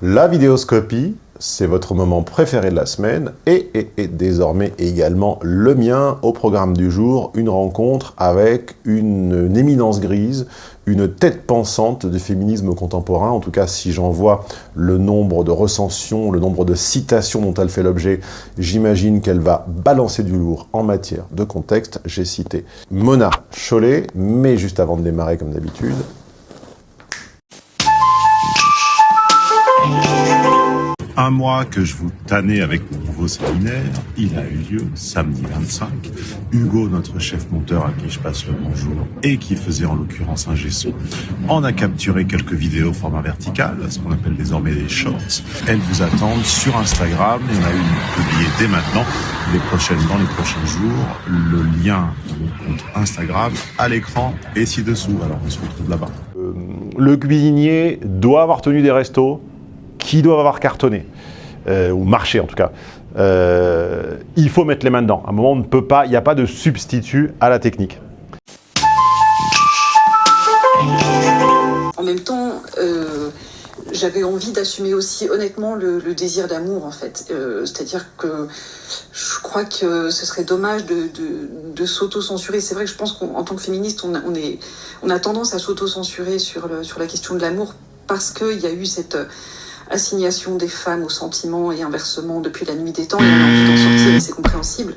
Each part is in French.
La vidéoscopie, c'est votre moment préféré de la semaine et, désormais également le mien au programme du jour, une rencontre avec une, éminence grise, une tête pensante du féminisme contemporain, en tout cas si j'en vois le nombre de recensions, le nombre de citations dont elle fait l'objet, j'imagine qu'elle va balancer du lourd en matière de contexte. J'ai cité Mona Chollet, mais juste avant de démarrer comme d'habitude, un mois que je vous tannais avec mon nouveau séminaire, il a eu lieu samedi 25. Hugo, notre chef monteur à qui je passe le bonjour et qui faisait en l'occurrence un gesso, en a capturé quelques vidéos format vertical, ce qu'on appelle désormais des shorts. Elles vous attendent sur Instagram. Il y en a une publiée dès maintenant, les prochaines dans les prochains jours. Le lien de mon compte Instagram à l'écran et ci-dessous. Alors on se retrouve là-bas. Euh, le cuisinier doit avoir tenu des restos qui doivent avoir cartonné, euh, ou marché en tout cas, euh, il faut mettre les mains dedans. À un moment, on ne peut pas, il n'y a pas de substitut à la technique. En même temps, euh, j'avais envie d'assumer aussi honnêtement le, désir d'amour en fait. C'est-à-dire que je crois que ce serait dommage de, s'auto-censurer. C'est vrai que je pense qu'en tant que féministe, on, est, on a tendance à s'auto-censurer sur, sur la question de l'amour parce qu'il y a eu cette assignation des femmes aux sentiments et inversement depuis la nuit des temps, et a envie d'en c'est compréhensible.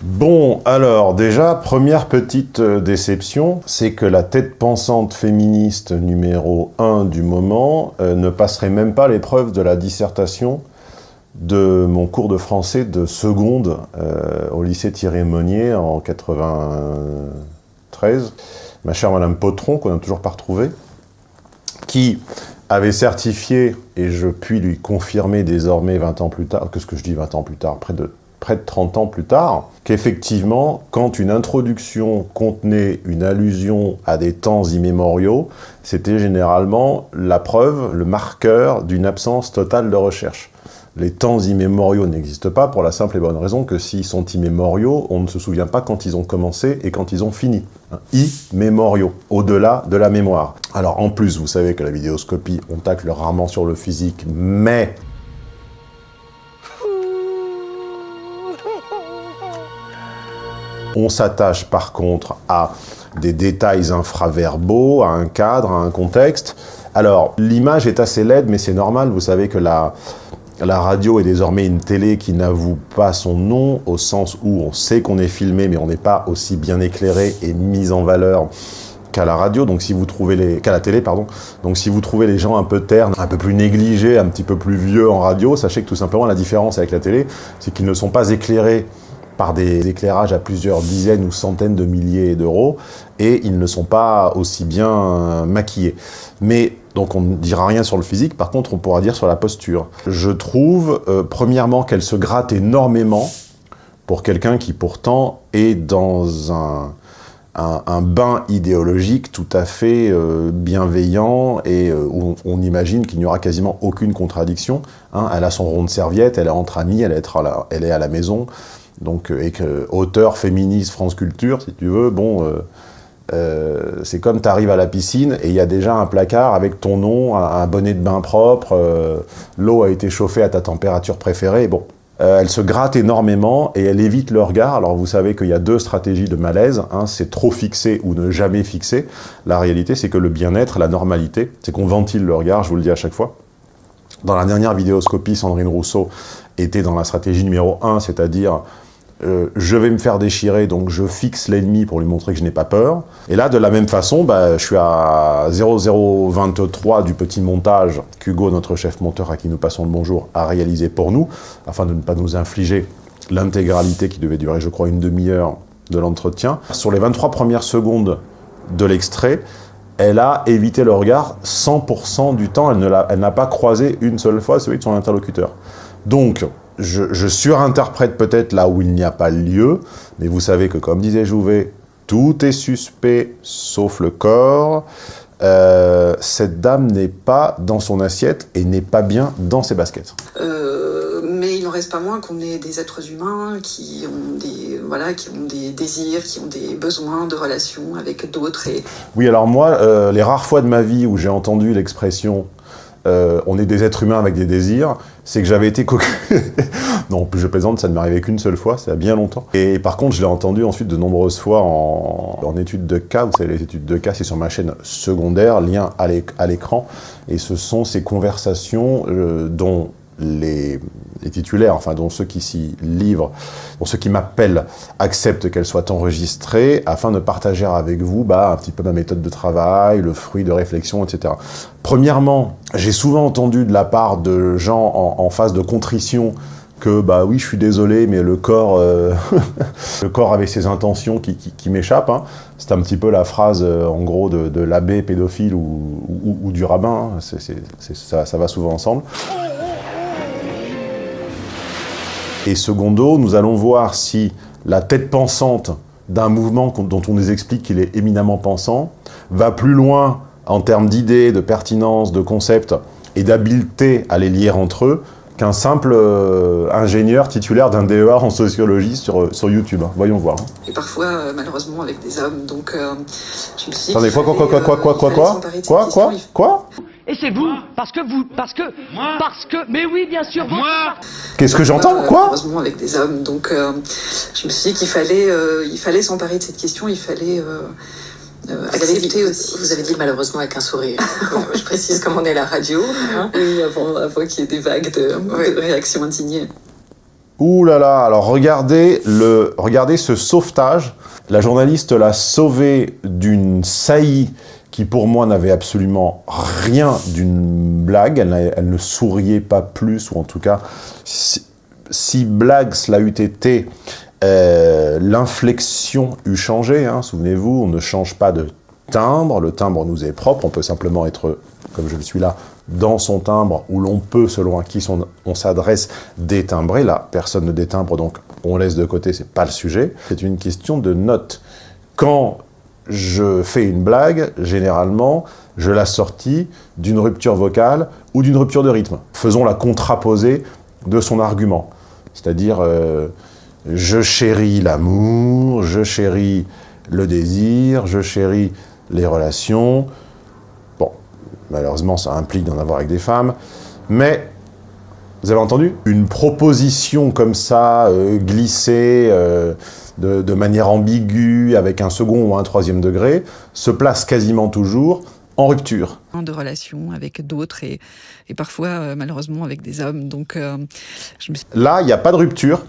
Bon, alors déjà, première petite euh, déception, c'est que la tête pensante féministe numéro 1 du moment euh, ne passerait même pas l'épreuve de la dissertation de mon cours de français de seconde euh, au lycée Thierry Monnier en 93. Ma chère Madame Potron, qu'on n'a toujours pas retrouvée, qui avait certifié, et je puis lui confirmer désormais 20 ans plus tard, que ce que je dis 20 ans plus tard, près de, près de 30 ans plus tard, qu'effectivement, quand une introduction contenait une allusion à des temps immémoriaux, c'était généralement la preuve, le marqueur d'une absence totale de recherche les temps immémoriaux n'existent pas pour la simple et bonne raison que s'ils sont immémoriaux, on ne se souvient pas quand ils ont commencé et quand ils ont fini. Immémoriaux, au-delà de la mémoire. Alors en plus, vous savez que la vidéoscopie, on tacle rarement sur le physique, mais... On s'attache par contre à des détails infraverbaux, à un cadre, à un contexte. Alors, l'image est assez laide, mais c'est normal, vous savez que la, la radio est désormais une télé qui n'avoue pas son nom, au sens où on sait qu'on est filmé, mais on n'est pas aussi bien éclairé et mis en valeur qu'à la radio, donc si vous trouvez les qu'à la télé pardon. Donc si vous trouvez les gens un peu ternes, un peu plus négligés, un petit peu plus vieux en radio, sachez que tout simplement la différence avec la télé, c'est qu'ils ne sont pas éclairés par des éclairages à plusieurs dizaines ou centaines de milliers d'euros, et ils ne sont pas aussi bien maquillés. Mais donc on ne dira rien sur le physique, par contre on pourra dire sur la posture. Je trouve, euh, premièrement, qu'elle se gratte énormément pour quelqu'un qui pourtant est dans un, un, bain idéologique tout à fait euh, bienveillant et euh, où on, imagine qu'il n'y aura quasiment aucune contradiction. Hein. Elle a son rond de serviette, elle est entre amis, elle est, elle est à la maison, donc, et que auteur féministe France Culture, si tu veux, bon, c'est comme tu arrives à la piscine et il y a déjà un placard avec ton nom, un, bonnet de bain propre, euh, l'eau a été chauffée à ta température préférée, bon. Euh, elle se gratte énormément et elle évite le regard. Alors vous savez qu'il y a deux stratégies de malaise, hein, c'est trop fixer ou ne jamais fixer. La réalité c'est que le bien-être, la normalité, c'est qu'on ventile le regard, je vous le dis à chaque fois. Dans la dernière vidéoscopie, Sandrine Rousseau était dans la stratégie numéro 1, c'est-à-dire euh, je vais me faire déchirer, donc je fixe l'ennemi pour lui montrer que je n'ai pas peur. Et là, de la même façon, bah, je suis à 0023 du petit montage qu'Hugo, notre chef monteur à qui nous passons le bonjour, a réalisé pour nous, afin de ne pas nous infliger l'intégralité qui devait durer, je crois, une demi-heure de l'entretien. Sur les 23 premières secondes de l'extrait, elle a évité le regard 100% du temps, elle n'a pas croisé une seule fois celui de son interlocuteur. Donc, je, surinterprète peut-être là où il n'y a pas lieu, mais vous savez que, comme disait Jouvet, tout est suspect sauf le corps. Euh, cette dame n'est pas dans son assiette et n'est pas bien dans ses baskets. Euh, mais il n'en reste pas moins qu'on est des êtres humains qui ont des, voilà, qui ont des désirs, qui ont des besoins de relations avec d'autres. Et... Oui, alors moi, euh, les rares fois de ma vie où j'ai entendu l'expression euh, on est des êtres humains avec des désirs, c'est que j'avais été cocu. non, je plaisante, ça ne m'est arrivé qu'une seule fois, ça a bien longtemps. Et par contre, je l'ai entendu ensuite de nombreuses fois en, études de cas. Vous savez, les études de cas, c'est sur ma chaîne secondaire, lien à l'écran. Et ce sont ces conversations euh, dont les, titulaires, enfin dont ceux qui s'y livrent, dont ceux qui m'appellent acceptent qu'elles soient enregistrées afin de partager avec vous bah, un petit peu ma méthode de travail, le fruit de réflexion, etc. Premièrement, j'ai souvent entendu de la part de gens en, phase de contrition que bah oui, je suis désolé, mais le corps, euh, le corps avait ses intentions qui, m'échappent. Hein. C'est un petit peu la phrase, euh, en gros, de, l'abbé pédophile ou, du rabbin. Hein. ça, ça va souvent ensemble. Et secondo, nous allons voir si la tête pensante d'un mouvement dont on nous explique qu'il est éminemment pensant va plus loin en termes d'idées, de pertinence, de concepts et d'habileté à les lier entre eux qu'un simple euh, ingénieur titulaire d'un DEA en sociologie sur, euh, sur YouTube. Voyons voir. Et parfois, euh, malheureusement, avec des hommes. Donc, je me suis Attendez, quoi, quoi, quoi, quoi, quoi, quoi, quoi, quoi, quoi, quoi, quoi? Et c'est vous, parce que vous, parce que, moi parce que, mais oui, bien sûr, moi. Qu'est-ce que j'entends, quoi Heureusement avec des hommes, donc euh, je me suis dit qu'il fallait, euh, il fallait s'emparer de cette question, il fallait euh, accepter aussi. Vous avez dit malheureusement avec un sourire. je précise comme on est à la radio. Hein. oui, avant, avant qu'il y ait des vagues de, de réactions indignées. Ouh là là, alors regardez, le, regardez ce sauvetage. La journaliste l'a sauvé d'une saillie qui pour moi n'avait absolument rien d'une blague, elle, ne souriait pas plus, ou en tout cas, si, blague cela eût été, euh, l'inflexion eût changé, hein, souvenez-vous, on ne change pas de timbre, le timbre nous est propre, on peut simplement être, comme je le suis là, dans son timbre, où l'on peut, selon à qui on s'adresse, détimbrer. Là, personne ne détimbre, donc on laisse de côté, c'est pas le sujet. C'est une question de note. Quand je fais une blague, généralement, je la sortis d'une rupture vocale ou d'une rupture de rythme. Faisons la contraposée de son argument. C'est-à-dire, euh, je chéris l'amour, je chéris le désir, je chéris les relations. Bon, malheureusement, ça implique d'en avoir avec des femmes. Mais, vous avez entendu Une proposition comme ça, euh, glissée... Euh, de, manière ambiguë, avec un second ou un troisième degré, se place quasiment toujours en rupture. De relations avec d'autres et, parfois, euh, malheureusement, avec des hommes. Donc, Là, il n'y a pas de rupture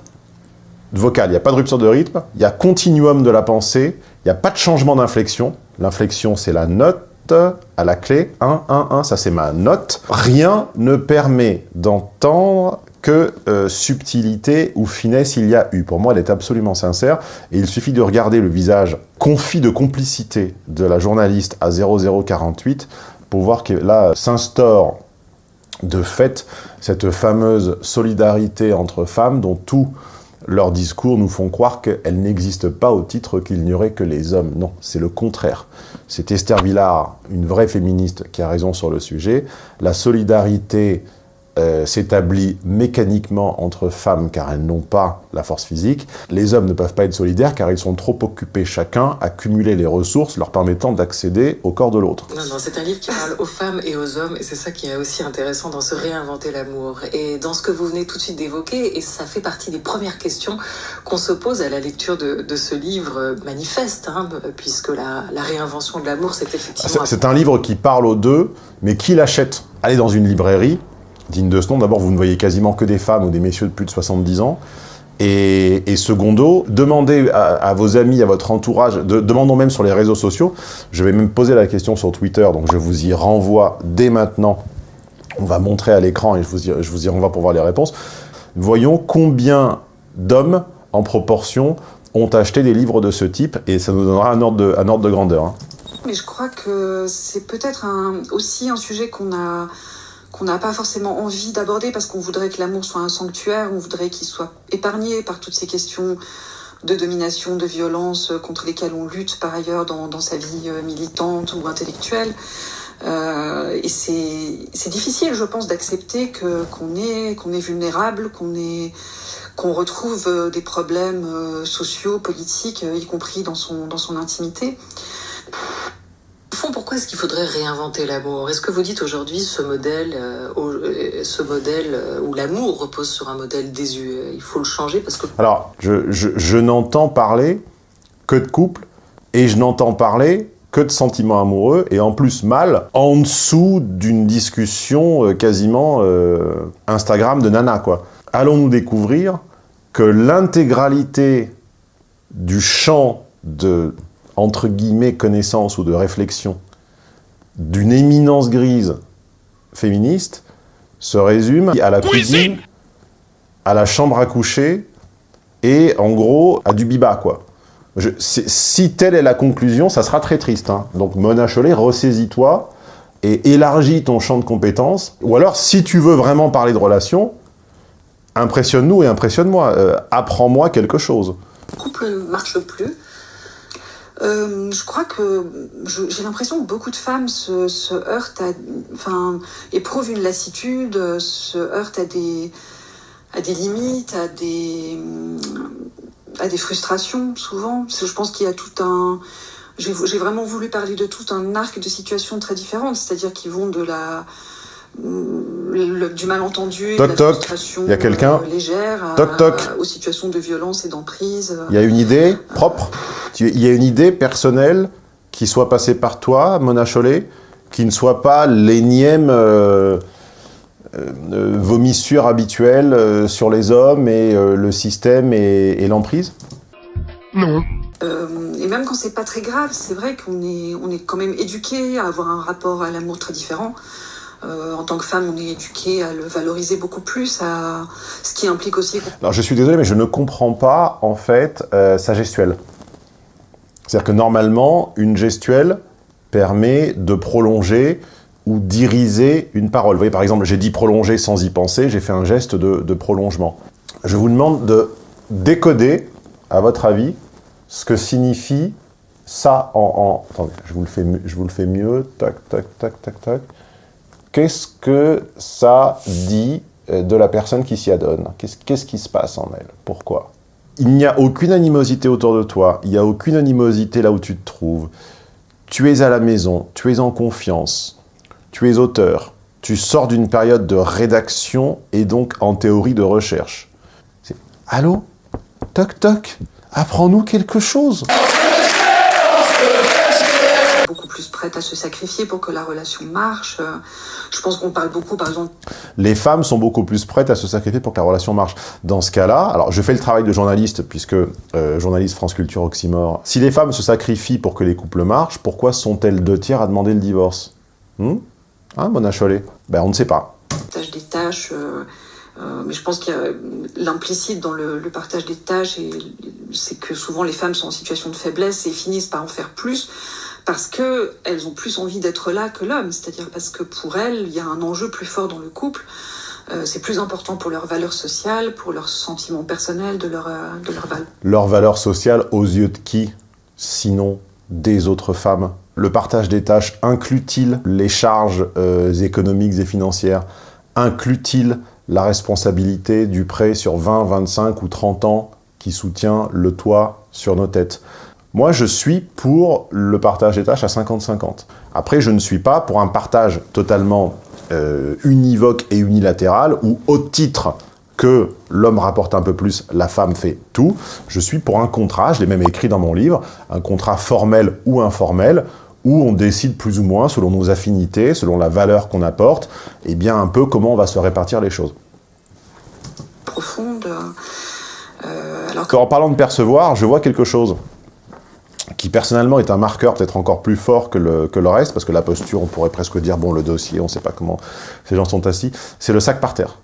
vocale, il n'y a pas de rupture de rythme, il y a continuum de la pensée, il n'y a pas de changement d'inflexion. L'inflexion, c'est la note à la clé, 1, 1, 1, ça c'est ma note. Rien ne permet d'entendre que euh, subtilité ou finesse il y a eu. Pour moi, elle est absolument sincère, et il suffit de regarder le visage confit de complicité de la journaliste à 0048 pour voir que là s'instaure de fait cette fameuse solidarité entre femmes dont tous leurs discours nous font croire qu'elle n'existe pas au titre qu'il n'y aurait que les hommes. Non, c'est le contraire. C'est Esther Villard, une vraie féministe, qui a raison sur le sujet. La solidarité euh, s'établit mécaniquement entre femmes car elles n'ont pas la force physique. Les hommes ne peuvent pas être solidaires car ils sont trop occupés chacun à cumuler les ressources leur permettant d'accéder au corps de l'autre. Non, non, c'est un livre qui parle aux femmes et aux hommes et c'est ça qui est aussi intéressant dans se réinventer l'amour. Et dans ce que vous venez tout de suite d'évoquer, et ça fait partie des premières questions qu'on se pose à la lecture de, ce livre manifeste, hein, puisque la, la réinvention de l'amour, c'est effectivement... C'est un livre qui parle aux deux, mais qui l'achète? Allez dans une librairie, digne de ce nom. D'abord, vous ne voyez quasiment que des femmes ou des messieurs de plus de 70 ans. Et, secondo, demandez à, vos amis, à votre entourage, demandons même sur les réseaux sociaux, je vais même poser la question sur Twitter, donc je vous y renvoie dès maintenant. On va montrer à l'écran et je vous, y, renvoie pour voir les réponses. Voyons combien d'hommes, en proportion, ont acheté des livres de ce type, et ça nous donnera un ordre de, un ordre de grandeur. Hein. Mais je crois que c'est peut-être aussi un sujet qu'on a qu'on n'a pas forcément envie d'aborder parce qu'on voudrait que l'amour soit un sanctuaire, on voudrait qu'il soit épargné par toutes ces questions de domination, de violence euh, contre lesquelles on lutte par ailleurs dans, sa vie euh, militante ou intellectuelle. Euh, et c'est difficile, je pense, d'accepter qu'on est est vulnérable, qu'on est qu'on retrouve des problèmes sociaux, politiques, y compris dans son dans son intimité. Au fond, pourquoi est-ce qu'il faudrait réinventer l'amour? Est-ce que vous dites aujourd'hui ce modèle, euh, euh, ce modèle euh, où l'amour repose sur un modèle désuet Il faut le changer parce que... Alors, je, n'entends parler que de couple et je n'entends parler que de sentiments amoureux, et en plus mal, en dessous d'une discussion quasiment Instagram de nana, quoi. Allons-nous découvrir que l'intégralité du champ de, entre guillemets, connaissance ou de réflexion d'une éminence grise féministe se résume à la cuisine, à la chambre à coucher, et en gros, à du biba, quoi. Je, si telle est la conclusion, ça sera très triste. Hein. Donc Mona Chollet, ressaisis-toi et élargis ton champ de compétences. Ou alors, si tu veux vraiment parler de relations, impressionne-nous et impressionne-moi. Euh, Apprends-moi quelque chose. Le couple ne marche plus. Euh, je crois que j'ai l'impression que beaucoup de femmes se, heurtent, à, enfin, éprouvent une lassitude, se heurtent à des, à des limites, à des, à des frustrations, souvent. Je pense qu'il y a tout un... J'ai vraiment voulu parler de tout un arc de situations très différentes, c'est-à-dire qui vont de la... Le, du malentendu, toc, de la frustration il y a quelqu'un euh, légère, toc, toc. aux situations de violence et d'emprise. Il y a une idée propre, il y a une idée personnelle qui soit passée par toi, Mona Chollet, qui ne soit pas l'énième... Euh, euh, vomissure habituelle euh, sur les hommes et euh, le système et, et l'emprise? Non. Euh, et même quand c'est pas très grave, c'est vrai qu'on est, on est quand même éduqué à avoir un rapport à l'amour très différent. Euh, en tant que femme, on est éduqué à le valoriser beaucoup plus, à ce qui implique aussi... Alors je suis désolé, mais je ne comprends pas, en fait, euh, sa gestuelle. C'est-à-dire que normalement, une gestuelle permet de prolonger ou d'iriser une parole. Vous voyez, par exemple, j'ai dit prolonger sans y penser, j'ai fait un geste de, prolongement. Je vous demande de décoder, à votre avis, ce que signifie ça en... en... Attendez, je vous, le fais, je vous le fais mieux. Tac, tac, tac, tac, tac. Qu'est-ce que ça dit euh, de la personne qui s'y adonne? Qu'est-ce qu qui se passe en elle? Pourquoi? Il n'y a aucune animosité autour de toi, il n'y a aucune animosité là où tu te trouves. Tu es à la maison, tu es en confiance, tu es auteur, tu sors d'une période de rédaction et donc en théorie de recherche. C'est « Allô? Toc toc? Apprends-nous quelque chose !» Prête à se sacrifier pour que la relation marche. Je pense qu'on parle beaucoup, par exemple... Les femmes sont beaucoup plus prêtes à se sacrifier pour que la relation marche. Dans ce cas-là, alors je fais le travail de journaliste, puisque euh, journaliste France Culture Oxymore. Si les femmes se sacrifient pour que les couples marchent, pourquoi sont-elles deux tiers à demander le divorce? Hmm? Hein, Mona Chollet Ben, on ne sait pas. Partage des tâches, euh, euh, mais je pense qu'il y a l'implicite dans le, le, partage des tâches, c'est que souvent les femmes sont en situation de faiblesse et finissent par en faire plus parce qu'elles ont plus envie d'être là que l'homme, c'est-à-dire parce que pour elles, il y a un enjeu plus fort dans le couple. Euh, c'est plus important pour leur valeur sociale, pour leurs sentiments personnels, de leur, euh, leur valeur. Leur valeur sociale aux yeux de qui Sinon des autres femmes? Le partage des tâches inclut-il les charges euh, économiques et financières? Inclut-il la responsabilité du prêt sur 20, 25 ou 30 ans qui soutient le toit sur nos têtes? Moi, je suis pour le partage des tâches à 50-50. Après, je ne suis pas pour un partage totalement euh, univoque et unilatéral ou au titre que l'homme rapporte un peu plus, la femme fait tout. Je suis pour un contrat, je l'ai même écrit dans mon livre, un contrat formel ou informel, où on décide plus ou moins, selon nos affinités, selon la valeur qu'on apporte, et bien un peu comment on va se répartir les choses. Profonde. Euh, alors que... En parlant de percevoir, je vois quelque chose qui personnellement est un marqueur peut-être encore plus fort que le, que le reste, parce que la posture, on pourrait presque dire, bon, le dossier, on ne sait pas comment ces gens sont assis, c'est le sac par terre.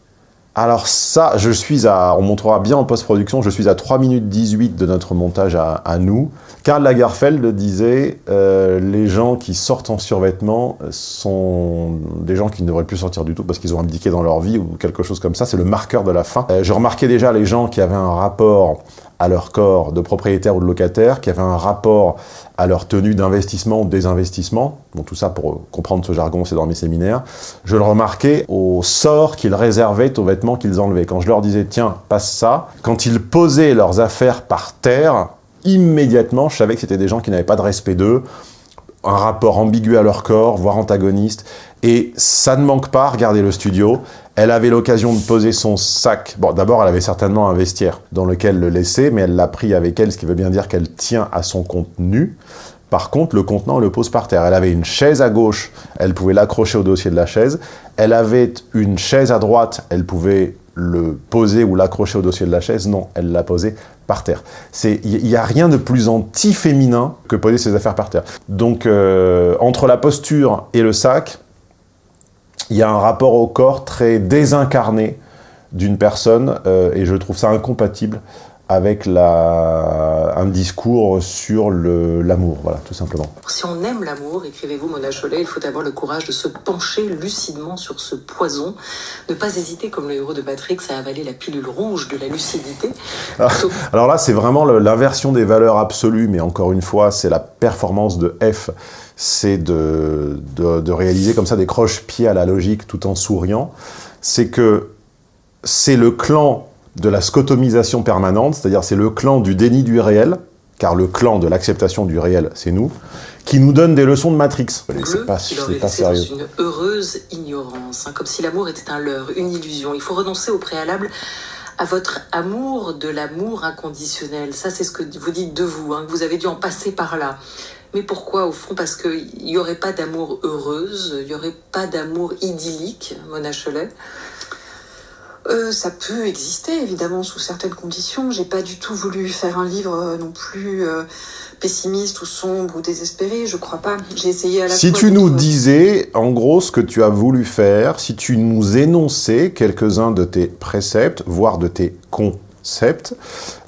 Alors ça, je suis à, on montrera bien en post-production, je suis à 3 minutes 18 de notre montage à, à nous. Karl Lagerfeld disait euh, les gens qui sortent en survêtement sont des gens qui ne devraient plus sortir du tout parce qu'ils ont abdiqué dans leur vie ou quelque chose comme ça, c'est le marqueur de la fin. Euh, je remarquais déjà les gens qui avaient un rapport à leur corps de propriétaire ou de locataire, qui avaient un rapport à leur tenue d'investissement ou de désinvestissement, bon, tout ça pour comprendre ce jargon, c'est dans mes séminaires, je le remarquais au sort qu'ils réservaient aux vêtements qu'ils enlevaient. Quand je leur disais, tiens, passe ça, quand ils posaient leurs affaires par terre, immédiatement, je savais que c'était des gens qui n'avaient pas de respect d'eux, un rapport ambigu à leur corps, voire antagoniste. Et ça ne manque pas, regardez le studio. Elle avait l'occasion de poser son sac. Bon, d'abord, elle avait certainement un vestiaire dans lequel le laisser, mais elle l'a pris avec elle, ce qui veut bien dire qu'elle tient à son contenu. Par contre, le contenant, elle le pose par terre. Elle avait une chaise à gauche, elle pouvait l'accrocher au dossier de la chaise. Elle avait une chaise à droite, elle pouvait le poser ou l'accrocher au dossier de la chaise. Non, elle l'a posé par terre. Il n'y a rien de plus anti-féminin que poser ses affaires par terre. Donc, euh, entre la posture et le sac, il y a un rapport au corps très désincarné d'une personne, euh, et je trouve ça incompatible avec la, un discours sur l'amour, voilà, tout simplement. Si on aime l'amour, écrivez-vous Mona Cholet, il faut avoir le courage de se pencher lucidement sur ce poison, ne pas hésiter, comme le héros de Patrick, à avaler la pilule rouge de la lucidité. Alors, ah, alors là, c'est vraiment l'inversion des valeurs absolues, mais encore une fois, c'est la performance de F, c'est de, de, de réaliser comme ça des croche-pieds à la logique tout en souriant. C'est que c'est le clan de la scotomisation permanente, c'est-à-dire c'est le clan du déni du réel, car le clan de l'acceptation du réel, c'est nous, qui nous donne des leçons de Matrix. C'est pas, pas sérieux. Dans une heureuse ignorance, hein, comme si l'amour était un leurre, une illusion. Il faut renoncer au préalable à votre amour de l'amour inconditionnel. Ça, c'est ce que vous dites de vous, hein, que vous avez dû en passer par là. Mais pourquoi, au fond? Parce qu'il n'y aurait pas d'amour heureuse, il n'y aurait pas d'amour idyllique, Mona Cholet euh, ça peut exister, évidemment, sous certaines conditions. J'ai pas du tout voulu faire un livre euh, non plus euh, pessimiste ou sombre ou désespéré, je crois pas. J'ai essayé à la Si tu nous disais, en gros, ce que tu as voulu faire, si tu nous énonçais quelques-uns de tes préceptes, voire de tes concepts,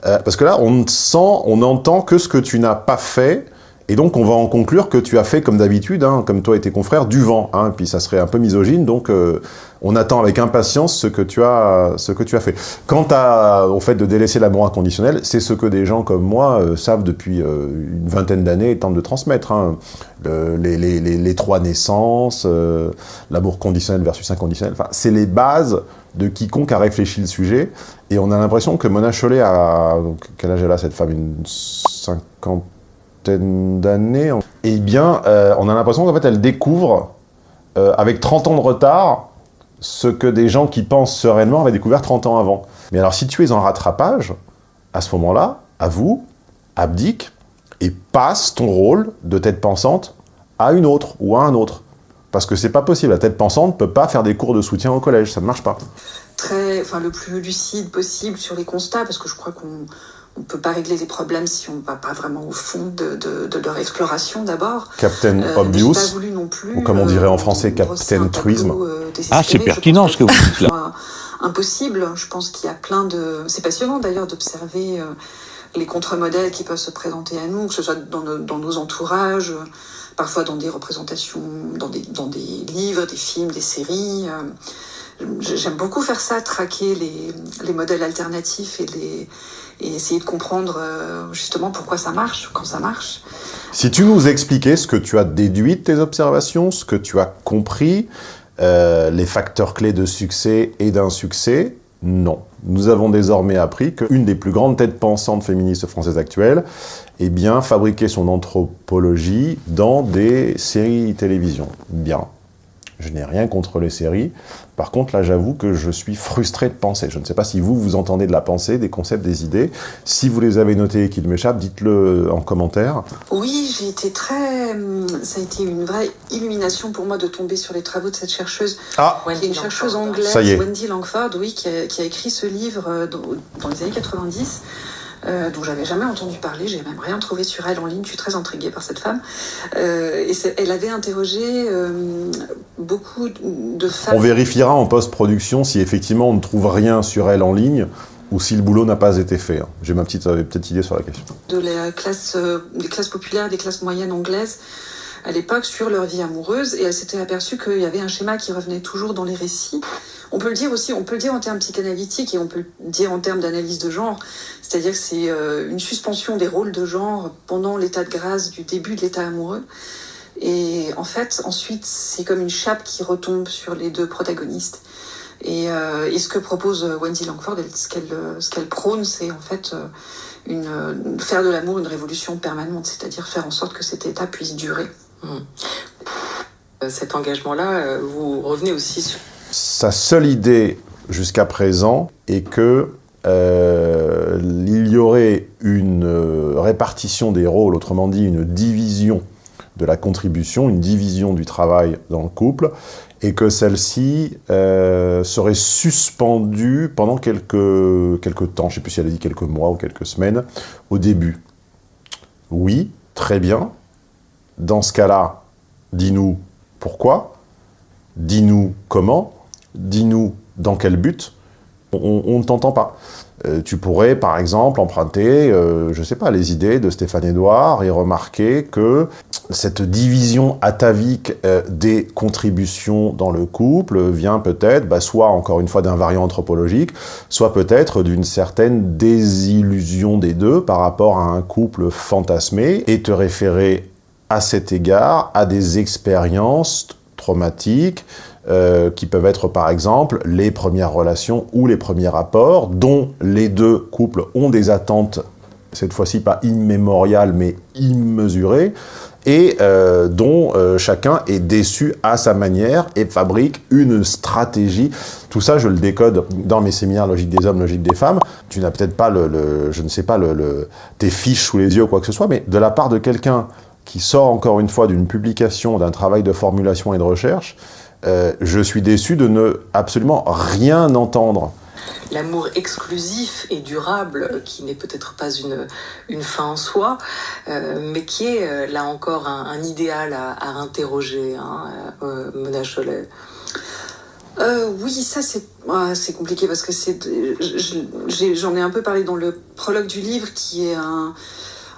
parce que là, on sent, on entend que ce que tu n'as pas fait, et donc, on va en conclure que tu as fait, comme d'habitude, hein, comme toi et tes confrères, du vent. Hein, puis ça serait un peu misogyne, donc euh, on attend avec impatience ce que tu as, ce que tu as fait. Quant à, au fait de délaisser l'amour inconditionnel, c'est ce que des gens comme moi euh, savent depuis euh, une vingtaine d'années et tentent de transmettre. Hein. les, trois naissances, l'amour conditionnel versus inconditionnel, c'est les bases de quiconque a réfléchi le sujet. Et on a l'impression que Mona Chollet a... Quel âge elle a, cette femme? Une 50 d'années, eh bien, euh, on a l'impression qu'en fait, elle découvre, euh, avec 30 ans de retard, ce que des gens qui pensent sereinement avaient découvert 30 ans avant. Mais alors, si tu es en rattrapage, à ce moment-là, à vous, abdique et passe ton rôle de tête pensante à une autre ou à un autre. Parce que c'est pas possible, la tête pensante ne peut pas faire des cours de soutien au collège, ça ne marche pas. Très, enfin, le plus lucide possible sur les constats, parce que je crois qu'on on ne peut pas régler les problèmes si on ne va pas vraiment au fond de, leur exploration d'abord. Captain euh, Obvious, ou comme on dirait en euh, français, Captain Truisme. Euh, ah, c'est pertinent ce que vous dites là. Impossible, je pense qu'il y a plein de... C'est passionnant d'ailleurs d'observer les contre-modèles qui peuvent se présenter à nous, que ce soit dans, nos, entourages, parfois dans des représentations, dans des, dans des livres, des films, des séries. J'aime beaucoup faire ça, traquer les, les modèles alternatifs et essayer de comprendre euh, justement pourquoi ça marche, quand ça marche. Si tu nous expliquais ce que tu as déduit de tes observations, ce que tu as compris, euh, les facteurs clés de succès et d'insuccès, non. Nous avons désormais appris qu'une des plus grandes têtes pensantes féministes françaises actuelles eh bien, fabriquait son anthropologie dans des séries télévision. Bien. Je n'ai rien contre les séries. Par contre, là, j'avoue que je suis frustré de penser. Je ne sais pas si vous, vous entendez de la pensée, des concepts, des idées. Si vous les avez notés et qu'ils m'échappent, dites-le en commentaire. Oui, j'ai été très... Ça a été une vraie illumination pour moi de tomber sur les travaux de cette chercheuse. Ah Une chercheuse anglaise, Wendy Langford, oui, qui a, écrit ce livre euh, dans les années 90 euh, dont j'avais jamais entendu parler. J'ai même rien trouvé sur elle en ligne. Je suis très intriguée par cette femme. Euh, et elle avait interrogé euh, beaucoup de femmes. On vérifiera en post-production si effectivement on ne trouve rien sur elle en ligne ou si le boulot n'a pas été fait. Hein. J'ai ma petite, petite idée sur la question. De la classe, des classes populaires, des classes moyennes anglaises à l'époque sur leur vie amoureuse et elle s'était aperçue qu'il y avait un schéma qui revenait toujours dans les récits. On peut le dire aussi, on peut le dire en termes psychanalytiques et on peut le dire en termes d'analyse de genre, c'est-à-dire que c'est euh, une suspension des rôles de genre pendant l'état de grâce du début de l'état amoureux. Et en fait, ensuite, c'est comme une chape qui retombe sur les deux protagonistes. Et, euh, ce que propose Wendy Langford, ce qu'elle ce qu'elle prône, c'est en fait euh, faire de l'amour une révolution permanente, c'est-à-dire faire en sorte que cet état puisse durer. Hmm. Cet engagement-là, vous revenez aussi sur... Sa seule idée jusqu'à présent est que euh, il y aurait une euh, répartition des rôles, autrement dit une division de la contribution, une division du travail dans le couple, et que celle-ci euh, serait suspendue pendant quelques, quelques temps, je ne sais plus si elle a dit quelques mois ou quelques semaines, au début. Oui, très bien. Dans ce cas-là, dis-nous pourquoi, dis-nous comment, dis-nous dans quel but, on, ne t'entend pas. Euh, tu pourrais, par exemple, emprunter, euh, je ne sais pas, les idées de Stéphane Edouard et remarquer que cette division atavique euh, des contributions dans le couple vient peut-être, bah, soit encore une fois d'un variant anthropologique, soit peut-être d'une certaine désillusion des deux par rapport à un couple fantasmé, et te référer à cet égard à des expériences traumatiques, euh, qui peuvent être par exemple les premières relations ou les premiers rapports, dont les deux couples ont des attentes, cette fois-ci pas immémoriales mais immesurées, et euh, dont euh, chacun est déçu à sa manière et fabrique une stratégie. Tout ça, je le décode dans mes séminaires Logique des hommes, Logique des femmes. Tu n'as peut-être pas, le, je ne sais pas, le, tes fiches sous les yeux ou quoi que ce soit, mais de la part de quelqu'un qui sort encore une fois d'une publication, d'un travail de formulation et de recherche, euh, je suis déçu de ne absolument rien entendre. L'amour exclusif et durable, qui n'est peut-être pas une, une fin en soi, euh, mais qui est euh, là encore un, idéal à, interroger, hein, Mona Cholet. oui, ça c'est compliqué parce que j'en ai, un peu parlé dans le prologue du livre qui est un,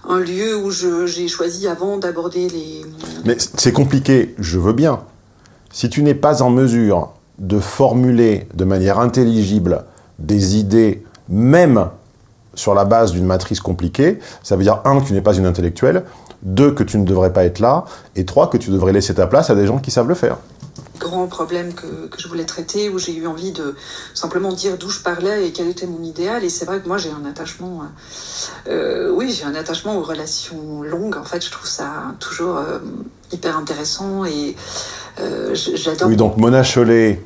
un lieu où j'ai choisi avant d'aborder les... Mais c'est compliqué, je veux bien, si tu n'es pas en mesure de formuler de manière intelligible des idées, même sur la base d'une matrice compliquée, ça veut dire, un, que tu n'es pas une intellectuelle, deux, que tu ne devrais pas être là, et trois, que tu devrais laisser ta place à des gens qui savent le faire grand problème que, je voulais traiter, où j'ai eu envie de simplement dire d'où je parlais et quel était mon idéal. Et c'est vrai que moi, j'ai un attachement, euh, euh oui, j'ai un attachement aux relations longues. En fait, je trouve ça toujours euh, hyper intéressant et j'adore. Oui, donc Mona Chollet,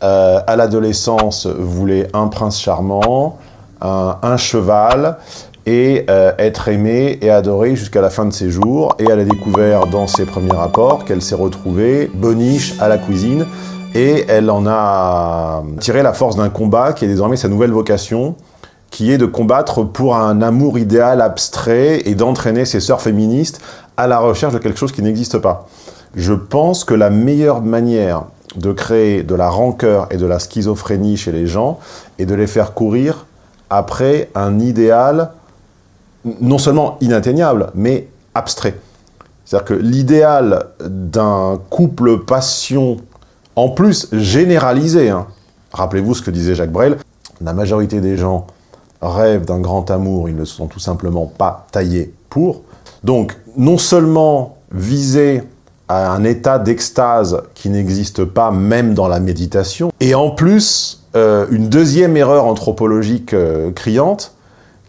à l'adolescence, voulait un prince charmant, un, cheval, et euh, être aimée et adorée jusqu'à la fin de ses jours. Et elle a découvert dans ses premiers rapports qu'elle s'est retrouvée boniche à la cuisine, et elle en a tiré la force d'un combat qui est désormais sa nouvelle vocation, qui est de combattre pour un amour idéal abstrait et d'entraîner ses sœurs féministes à la recherche de quelque chose qui n'existe pas. Je pense que la meilleure manière de créer de la rancœur et de la schizophrénie chez les gens est de les faire courir après un idéal non seulement inatteignable, mais abstrait. C'est-à-dire que l'idéal d'un couple passion, en plus généralisé, hein, rappelez-vous ce que disait Jacques Brel, la majorité des gens rêvent d'un grand amour, ils ne sont tout simplement pas taillés pour. Donc, non seulement viser à un état d'extase qui n'existe pas même dans la méditation. Et en plus, euh, une deuxième erreur anthropologique euh, criante,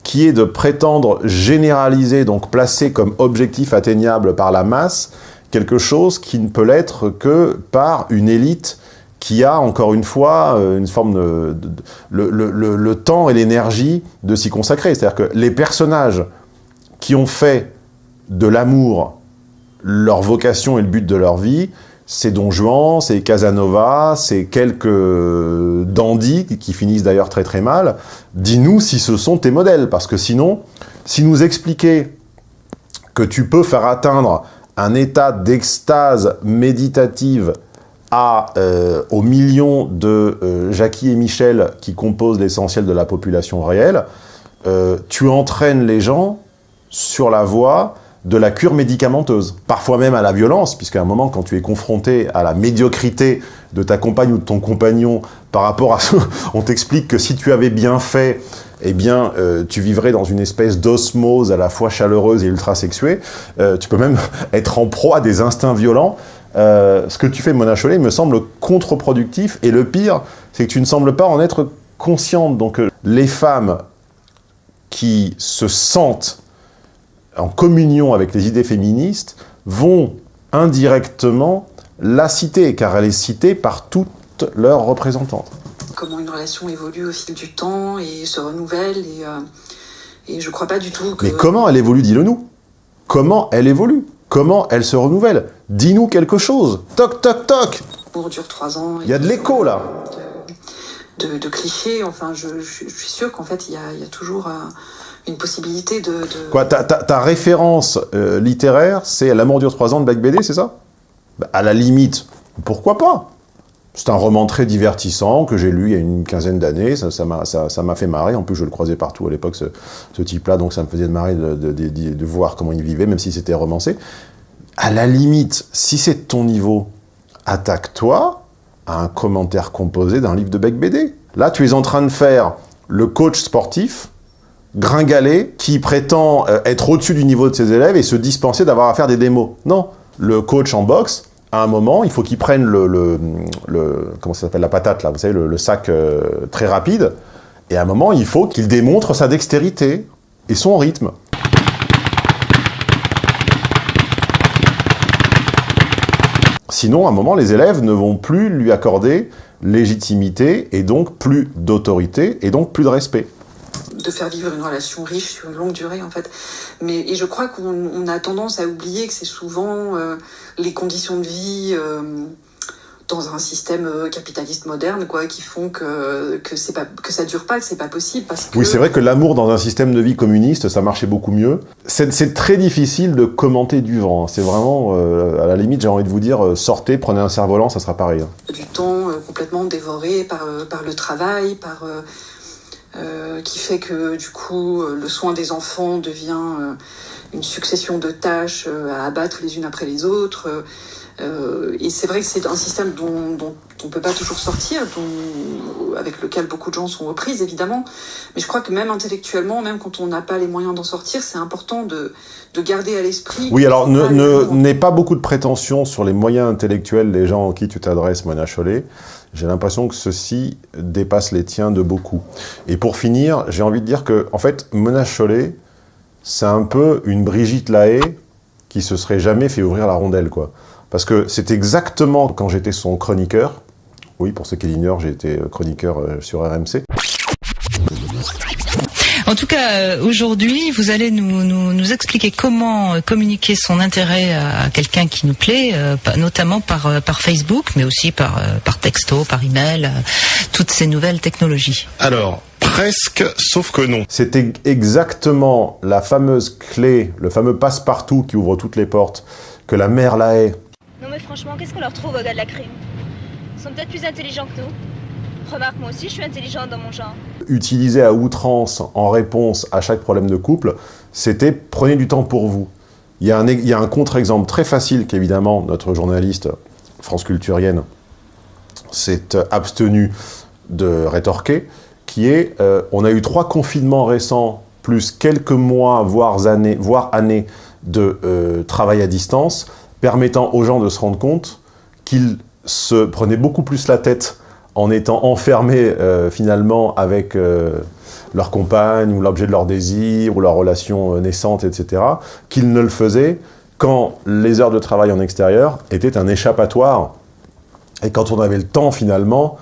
qui est de prétendre généraliser, donc placer comme objectif atteignable par la masse, quelque chose qui ne peut l'être que par une élite qui a, encore une fois, euh, le, le temps et l'énergie de s'y consacrer. C'est-à-dire que les personnages qui ont fait de l'amour leur vocation et le but de leur vie, c'est Don Juan, c'est Casanova, c'est quelques dandys qui finissent d'ailleurs très très mal. Dis-nous si ce sont tes modèles, parce que sinon, si nous expliquer que tu peux faire atteindre un état d'extase méditative à, euh, aux millions de euh, Jackie et Michel qui composent l'essentiel de la population réelle, euh, tu entraînes les gens sur la voie de la cure médicamenteuse, parfois même à la violence, puisqu'à un moment, quand tu es confronté à la médiocrité de ta compagne ou de ton compagnon par rapport à ce... on t'explique que si tu avais bien fait, eh bien, euh, tu vivrais dans une espèce d'osmose à la fois chaleureuse et ultra-sexuée, euh, tu peux même être en proie à des instincts violents. Euh, ce que tu fais, Mona Chollet, me semble contre-productif, et le pire, c'est que tu ne sembles pas en être consciente. Donc, les femmes qui se sentent en communion avec les idées féministes, vont indirectement la cité, car elle est citée par toutes leurs représentantes. Comment une relation évolue au fil du temps et se renouvelle, et, euh, et je crois pas du tout que... Mais comment elle évolue, dis-le nous. Comment elle évolue. Comment elle se renouvelle. Dis-nous quelque chose. Toc, toc, toc. Dure trois ans. Il y a de l'écho, là de, clichés, enfin, je, suis sûre qu'en fait, il y a, toujours... Euh, une possibilité de... Quoi, ta, référence euh, littéraire, c'est L'amour dure trois ans de Beck BD, c'est ça? Bah, À la limite, pourquoi pas? C'est un roman très divertissant que j'ai lu il y a une quinzaine d'années, ça m'a fait marrer, en plus je le croisais partout à l'époque, ce, type-là, donc ça me faisait marrer de, de, de, voir comment il vivait, même si c'était romancé. À la limite, si c'est ton niveau, attaque-toi à un commentaire composé d'un livre de Beck BD. Là, tu es en train de faire le coach sportif gringalet qui prétend euh, être au-dessus du niveau de ses élèves et se dispenser d'avoir à faire des démos. Non, le coach en boxe, à un moment, il faut qu'il prenne le, comment ça s'appelle, la patate là, vous savez, le, le sac euh, très rapide, et à un moment, il faut qu'il démontre sa dextérité et son rythme. Sinon, à un moment, les élèves ne vont plus lui accorder légitimité et donc plus d'autorité et donc plus de respect de faire vivre une relation riche sur une longue durée en fait. Mais et je crois qu'on a tendance à oublier que c'est souvent euh, les conditions de vie euh, dans un système euh, capitaliste moderne quoi qui font que que c'est pas que ça dure pas que c'est pas possible parce que oui c'est vrai que l'amour dans un système de vie communiste ça marchait beaucoup mieux c'est très difficile de commenter du vent c'est vraiment euh, à la limite j'ai envie de vous dire euh, sortez prenez un cerf-volant ça sera pareil du temps complètement dévoré par par le travail par qui fait que du coup le soin des enfants devient une succession de tâches à abattre les unes après les autres. Et c'est vrai que c'est un système dont, dont on ne peut pas toujours sortir, dont, avec lequel beaucoup de gens sont aux prises évidemment. Mais je crois que même intellectuellement, même quand on n'a pas les moyens d'en sortir, c'est important de, de, garder à l'esprit. Oui, alors n'aie ne, pas beaucoup de prétention sur les moyens intellectuels des gens en qui tu t'adresses, Mona Chollet. J'ai l'impression que ceci dépasse les tiens de beaucoup. Et pour finir, j'ai envie de dire que, en fait, Mona Chollet, c'est un peu une Brigitte Lahaye qui se serait jamais fait ouvrir la rondelle, quoi. Parce que c'est exactement quand j'étais son chroniqueur, oui, pour ceux qui l'ignorent, j'ai été chroniqueur euh, sur RMC. En tout cas, euh, aujourd'hui, vous allez nous, nous, nous, expliquer comment euh, communiquer son intérêt à quelqu'un qui nous plaît, euh, notamment par, par Facebook, mais aussi par, par texto, par email, toutes ces nouvelles technologies. Alors, presque, sauf que non. C'était exactement la fameuse clé, le fameux passe-partout qui ouvre toutes les portes, que la mère la hait. Non franchement, qu'est-ce qu'on leur trouve au gars de la crime? Ils sont peut-être plus intelligents que nous. Remarque, moi aussi, je suis intelligente dans mon genre. Utilisé à outrance en réponse à chaque problème de couple, c'était « prenez du temps pour vous ». Il y a un, un contre-exemple très facile qu'évidemment notre journaliste France Culturienne s'est abstenu de rétorquer, qui est euh, on a eu trois confinements récents, plus quelques mois, voire années, voire années de euh, travail à distance, permettant aux gens de se rendre compte qu'ils se prenaient beaucoup plus la tête en étant enfermés euh, finalement avec euh, leur compagne ou l'objet de leur désir ou leur relation euh, naissante, etc., qu'ils ne le faisaient quand les heures de travail en extérieur étaient un échappatoire et quand on avait le temps finalement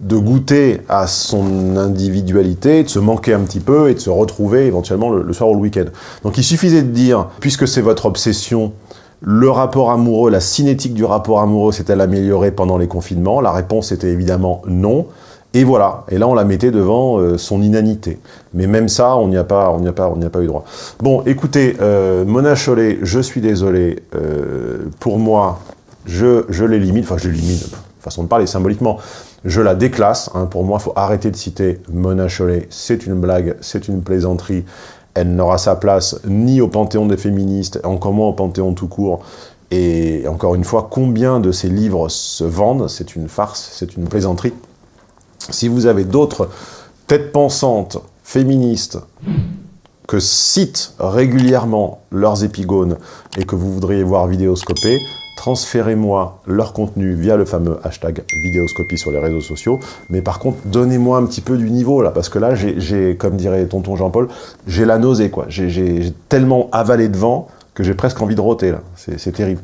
de goûter à son individualité, de se manquer un petit peu et de se retrouver éventuellement le, le soir ou le week-end. Donc il suffisait de dire, puisque c'est votre obsession le rapport amoureux, la cinétique du rapport amoureux s'est-elle améliorée pendant les confinements? La réponse était évidemment non. Et voilà, et là on la mettait devant euh, son inanité. Mais même ça, on n'y a pas, a a pas eu droit. Bon, écoutez, euh, Mona Chollet, je suis désolé. Euh, pour moi, je, je l'élimine. Enfin, je l'élimine. Façon de parler symboliquement. Je la déclasse. Hein. Pour moi, il faut arrêter de citer Mona Chollet. C'est une blague, c'est une plaisanterie elle n'aura sa place ni au panthéon des féministes, encore moins au panthéon tout court. Et encore une fois, combien de ces livres se vendent? C'est une farce, c'est une plaisanterie. Si vous avez d'autres têtes pensantes, féministes, que citent régulièrement leurs épigones et que vous voudriez voir vidéoscopés, transférez-moi leur contenu via le fameux hashtag vidéoscopie sur les réseaux sociaux. Mais par contre, donnez-moi un petit peu du niveau, là, parce que là, j'ai, comme dirait tonton Jean-Paul, j'ai la nausée, quoi. J'ai tellement avalé de vent que j'ai presque envie de roter, là. C'est terrible.